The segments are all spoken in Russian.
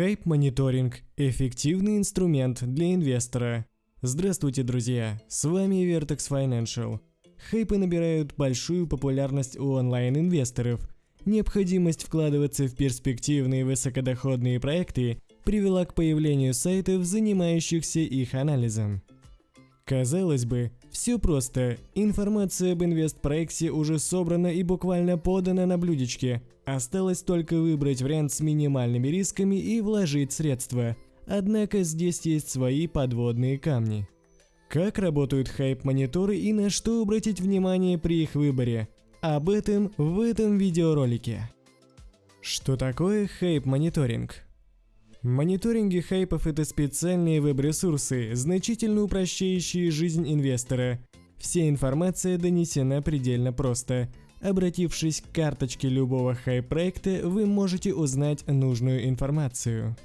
Хайп-мониторинг – эффективный инструмент для инвестора. Здравствуйте, друзья! С вами Vertex Financial. Хайпы набирают большую популярность у онлайн-инвесторов. Необходимость вкладываться в перспективные высокодоходные проекты привела к появлению сайтов, занимающихся их анализом. Казалось бы, все просто. Информация об инвестпроекте уже собрана и буквально подана на блюдечке. Осталось только выбрать вариант с минимальными рисками и вложить средства. Однако здесь есть свои подводные камни. Как работают хайп-мониторы и на что обратить внимание при их выборе? Об этом в этом видеоролике. Что такое хайп-мониторинг? Мониторинги хайпов – это специальные веб-ресурсы, значительно упрощающие жизнь инвестора. Вся информация донесена предельно просто. Обратившись к карточке любого хайп-проекта, вы можете узнать нужную информацию.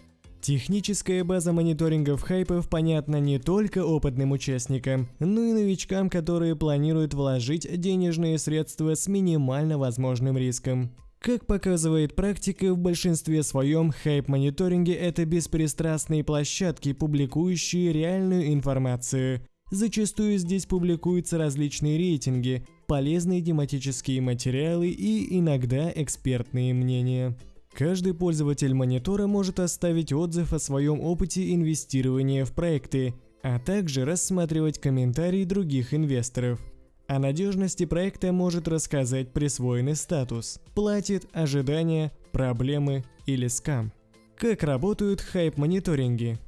Техническая база мониторингов хайпов понятна не только опытным участникам, но и новичкам, которые планируют вложить денежные средства с минимально возможным риском. Как показывает практика, в большинстве своем хайп-мониторинге это беспристрастные площадки, публикующие реальную информацию. Зачастую здесь публикуются различные рейтинги, полезные тематические материалы и иногда экспертные мнения. Каждый пользователь монитора может оставить отзыв о своем опыте инвестирования в проекты, а также рассматривать комментарии других инвесторов. О надежности проекта может рассказать присвоенный статус, платит, ожидания, проблемы или скам. Как работают хайп-мониторинги?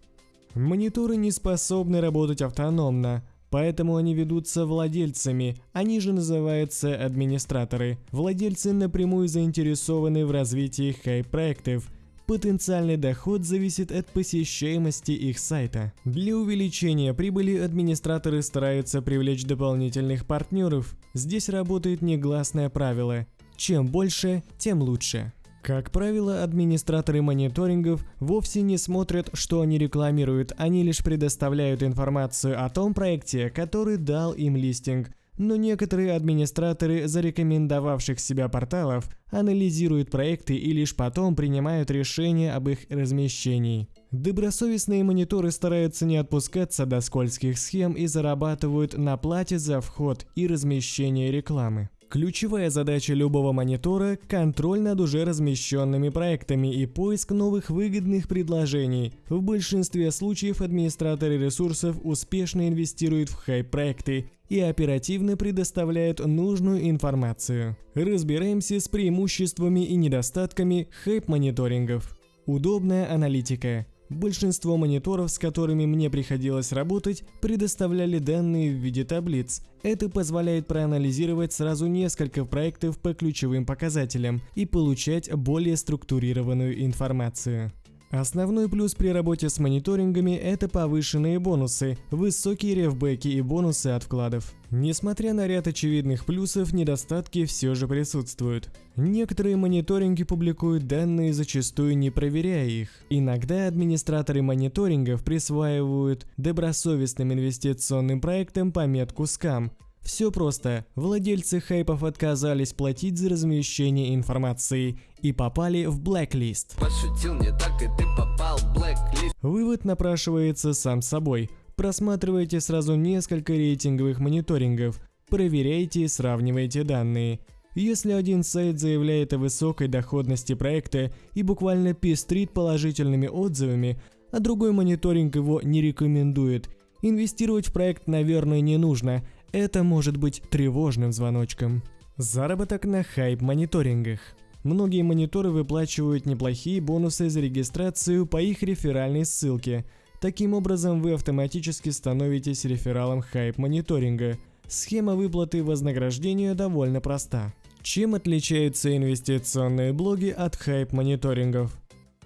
Мониторы не способны работать автономно, поэтому они ведутся владельцами, они же называются администраторы. Владельцы напрямую заинтересованы в развитии хайп-проектов, Потенциальный доход зависит от посещаемости их сайта. Для увеличения прибыли администраторы стараются привлечь дополнительных партнеров. Здесь работает негласное правило – чем больше, тем лучше. Как правило, администраторы мониторингов вовсе не смотрят, что они рекламируют, они лишь предоставляют информацию о том проекте, который дал им листинг – но некоторые администраторы зарекомендовавших себя порталов анализируют проекты и лишь потом принимают решение об их размещении. Добросовестные мониторы стараются не отпускаться до скользких схем и зарабатывают на плате за вход и размещение рекламы. Ключевая задача любого монитора – контроль над уже размещенными проектами и поиск новых выгодных предложений. В большинстве случаев администраторы ресурсов успешно инвестируют в хайп-проекты и оперативно предоставляют нужную информацию. Разбираемся с преимуществами и недостатками хайп-мониторингов. Удобная аналитика. Большинство мониторов, с которыми мне приходилось работать, предоставляли данные в виде таблиц. Это позволяет проанализировать сразу несколько проектов по ключевым показателям и получать более структурированную информацию. Основной плюс при работе с мониторингами – это повышенные бонусы, высокие ревбеки и бонусы от вкладов. Несмотря на ряд очевидных плюсов, недостатки все же присутствуют. Некоторые мониторинги публикуют данные, зачастую не проверяя их. Иногда администраторы мониторингов присваивают добросовестным инвестиционным проектам пометку «скам», все просто. Владельцы хайпов отказались платить за размещение информации и попали в блэклист. Пошутил не так, и ты попал в блэклист. Вывод напрашивается сам собой. Просматривайте сразу несколько рейтинговых мониторингов, проверяйте и сравнивайте данные. Если один сайт заявляет о высокой доходности проекта и буквально пестрит положительными отзывами, а другой мониторинг его не рекомендует, инвестировать в проект, наверное, не нужно – это может быть тревожным звоночком. Заработок на хайп-мониторингах. Многие мониторы выплачивают неплохие бонусы за регистрацию по их реферальной ссылке. Таким образом, вы автоматически становитесь рефералом хайп-мониторинга. Схема выплаты вознаграждения довольно проста. Чем отличаются инвестиционные блоги от хайп-мониторингов?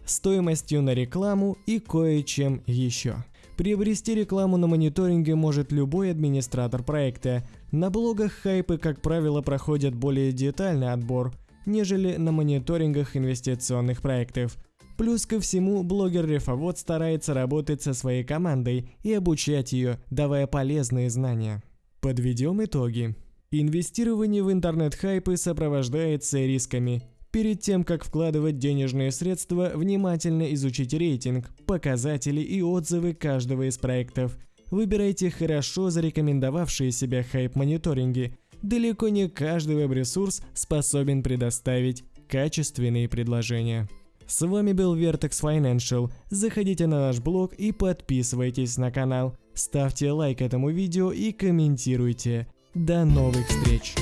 Стоимостью на рекламу и кое-чем еще. Приобрести рекламу на мониторинге может любой администратор проекта. На блогах хайпы, как правило, проходят более детальный отбор, нежели на мониторингах инвестиционных проектов. Плюс ко всему, блогер-рефовод старается работать со своей командой и обучать ее, давая полезные знания. Подведем итоги. Инвестирование в интернет-хайпы сопровождается рисками. Перед тем, как вкладывать денежные средства, внимательно изучите рейтинг, показатели и отзывы каждого из проектов. Выбирайте хорошо зарекомендовавшие себя хайп-мониторинги. Далеко не каждый веб-ресурс способен предоставить качественные предложения. С вами был Vertex Financial. Заходите на наш блог и подписывайтесь на канал. Ставьте лайк этому видео и комментируйте. До новых встреч!